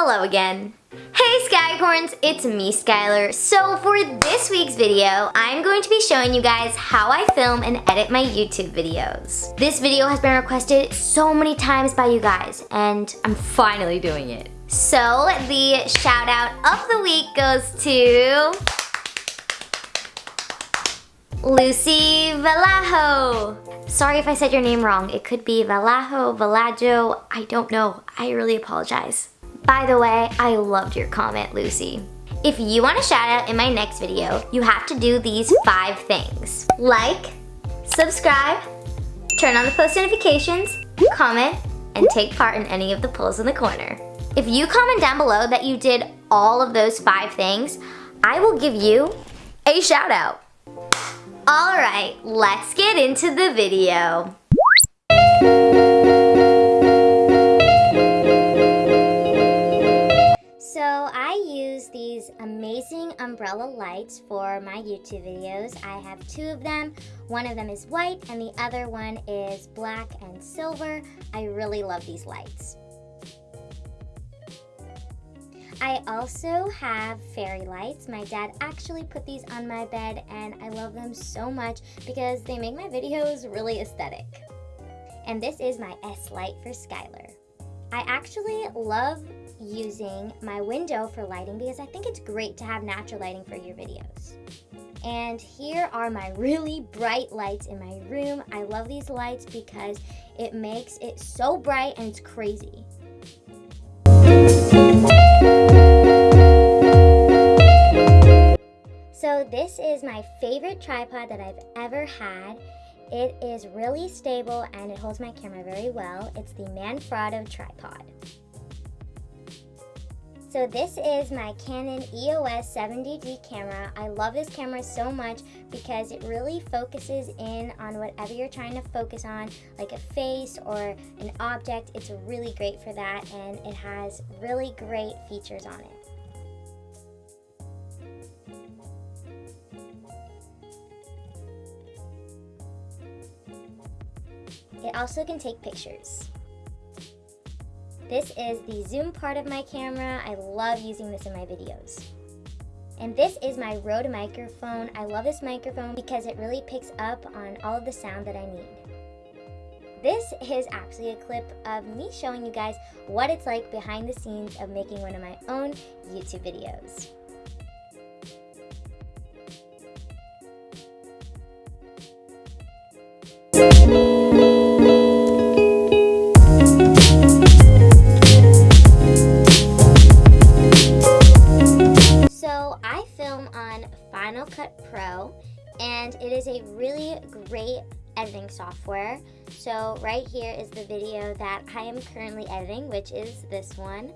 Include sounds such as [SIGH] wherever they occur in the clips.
Hello again. Hey Skycorns, it's me Skylar. So for this week's video, I'm going to be showing you guys how I film and edit my YouTube videos. This video has been requested so many times by you guys and I'm finally doing it. So the shout out of the week goes to Lucy Vallejo. Sorry if I said your name wrong. It could be Vallejo, Valajo, I don't know. I really apologize. By the way, I loved your comment, Lucy. If you want a shout out in my next video, you have to do these five things. Like, subscribe, turn on the post notifications, comment, and take part in any of the polls in the corner. If you comment down below that you did all of those five things, I will give you a shout out. All right, let's get into the video. Amazing umbrella lights for my YouTube videos. I have two of them. One of them is white and the other one is black and silver. I really love these lights. I also have fairy lights. My dad actually put these on my bed and I love them so much because they make my videos really aesthetic. And this is my S light for Skylar. I actually love using my window for lighting because I think it's great to have natural lighting for your videos. And here are my [LAUGHS] really bright lights in my room. I love these lights because it makes it so bright and it's crazy. So this is my favorite tripod that I've ever had. It is really stable and it holds my camera very well. It's the Manfrotto tripod. So this is my Canon EOS 70D camera. I love this camera so much because it really focuses in on whatever you're trying to focus on, like a face or an object. It's really great for that and it has really great features on it. It also can take pictures. This is the zoom part of my camera. I love using this in my videos. And this is my Rode microphone. I love this microphone because it really picks up on all of the sound that I need. This is actually a clip of me showing you guys what it's like behind the scenes of making one of my own YouTube videos. A really great editing software. So right here is the video that I am currently editing, which is this one.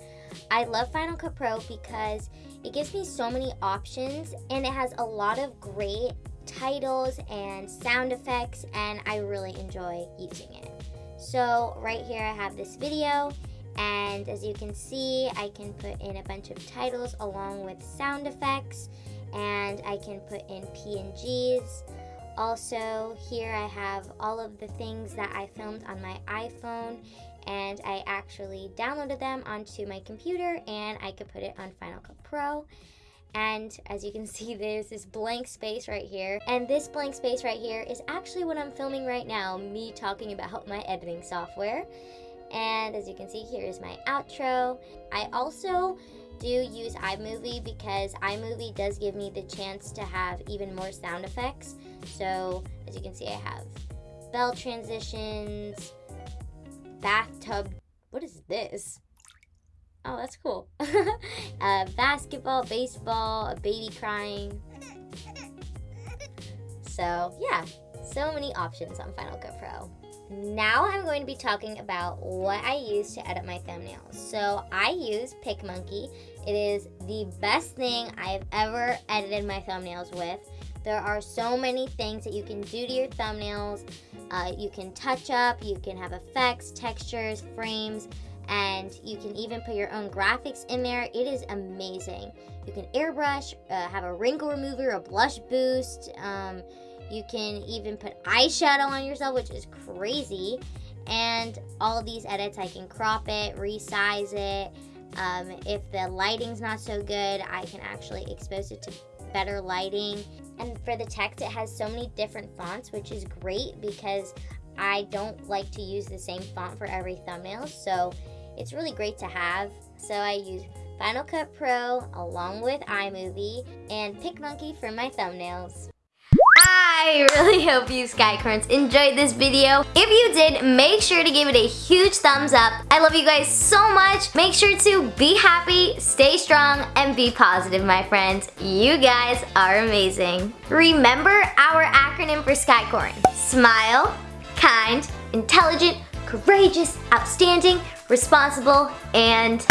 I love Final Cut Pro because it gives me so many options and it has a lot of great titles and sound effects and I really enjoy using it. So right here I have this video and as you can see I can put in a bunch of titles along with sound effects and I can put in PNGs. Also, here I have all of the things that I filmed on my iPhone and I actually downloaded them onto my computer and I could put it on Final Cut Pro. And as you can [LAUGHS] see, there's this blank space right here. And this blank space right here is actually what I'm filming right now, me talking about my editing software. And as you can see, here is my outro. I also do use iMovie because iMovie does give me the chance to have even more sound effects. So as you can see, I have bell transitions, bathtub. What is this? Oh, that's cool. [LAUGHS] uh, basketball, baseball, a baby crying. So yeah, so many options on Final Cut Pro. Now I'm going to be talking about what I use to edit my thumbnails. So I use PicMonkey. It is the best thing I've ever edited my thumbnails with. There are so many things that you can do to your thumbnails. Uh, you can touch up, you can have effects, textures, frames, and you can even put your own graphics in there. It is amazing. You can airbrush, uh, have a wrinkle remover, a blush boost. Um, you can even put eyeshadow on yourself, which is crazy. And all these edits, I can crop it, resize it, Um, if the lighting's not so good, I can actually expose it to better lighting. And for the text, it has so many different fonts, which is great because I don't like to use the same font for every thumbnail. So it's really great to have. So I use Final Cut Pro along with iMovie and PicMonkey for my thumbnails. I really hope you Skycorns enjoyed this video. If you did, make sure to give it a huge thumbs up. I love you guys so much. Make sure to be happy, stay strong, and be positive, my friends. You guys are amazing. Remember our acronym for Skycorn. Smile, kind, intelligent, courageous, outstanding, responsible, and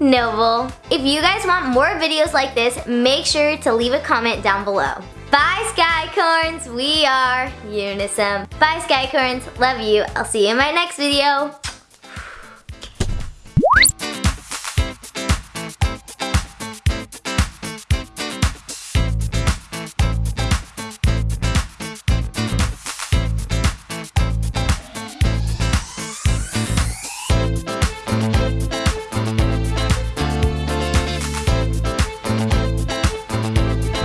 noble. If you guys want more videos like this, make sure to leave a comment down below. Bye Skycorns, we are Unisom. Bye Skycorns, love you. I'll see you in my next video.